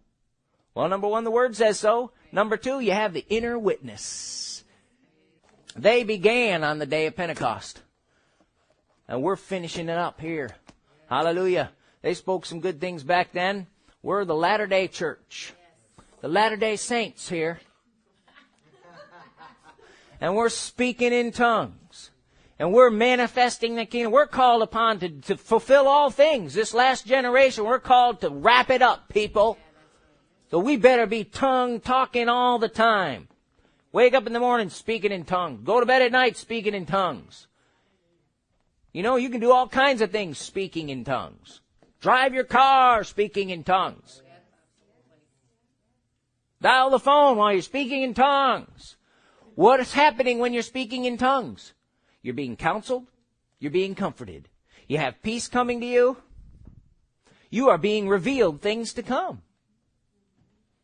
Well, number one, the word says so. Number two, you have the inner witness. They began on the day of Pentecost. And we're finishing it up here. Hallelujah. They spoke some good things back then. We're the Latter day Church. The Latter day Saints here. And we're speaking in tongues. And we're manifesting the kingdom. We're called upon to, to fulfill all things. This last generation, we're called to wrap it up, people. So we better be tongue talking all the time. Wake up in the morning speaking in tongues. Go to bed at night speaking in tongues. You know, you can do all kinds of things speaking in tongues. Drive your car speaking in tongues. Dial the phone while you're speaking in tongues. What is happening when you're speaking in tongues? You're being counseled. You're being comforted. You have peace coming to you. You are being revealed things to come.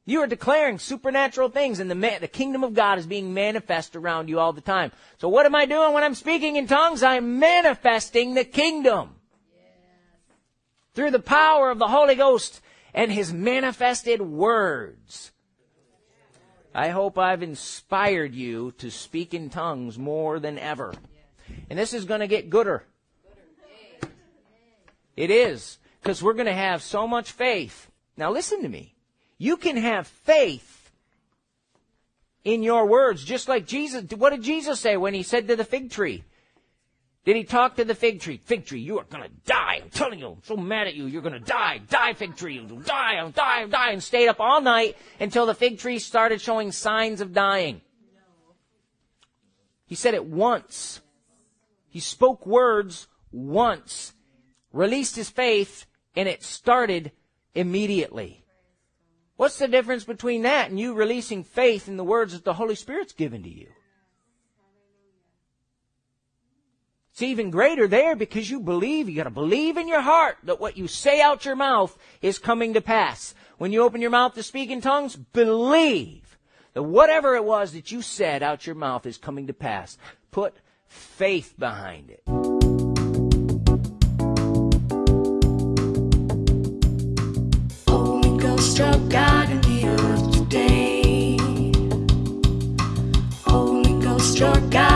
You are declaring supernatural things and the, ma- the kingdom of God is being manifest around you all the time. So what am I doing when I'm speaking in tongues? I'm manifesting the kingdom. Through the power of the Holy Ghost and His manifested words. I hope I've inspired you to speak in tongues more than ever. And this is going to get gooder. It is. Because we're going to have so much faith. Now listen to me. You can have faith in your words, just like Jesus. What did Jesus say when he said to the fig tree? Did he talk to the fig tree? Fig tree, you are gonna die. I'm telling you, I'm so mad at you. You're gonna die. Die, fig tree. You'll die. I'll die. I'll die. And stayed up all night until the fig tree started showing signs of dying. He said it once. He spoke words once, released his faith, and it started immediately. What's the difference between that and you releasing faith in the words that the Holy Spirit's given to you? It's even greater there because you believe. You gotta believe in your heart that what you say out your mouth is coming to pass. When you open your mouth to speak in tongues, believe that whatever it was that you said out your mouth is coming to pass. Put faith behind it. Holy Ghost struck God in the earth today. Holy Ghost struck God.